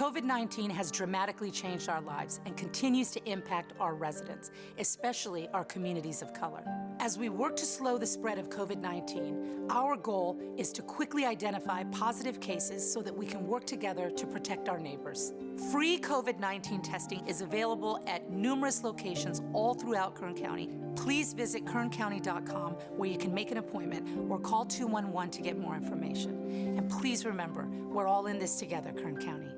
COVID-19 has dramatically changed our lives and continues to impact our residents, especially our communities of color. As we work to slow the spread of COVID-19, our goal is to quickly identify positive cases so that we can work together to protect our neighbors. Free COVID-19 testing is available at numerous locations all throughout Kern County. Please visit kerncounty.com where you can make an appointment or call 211 to get more information. And please remember, we're all in this together, Kern County.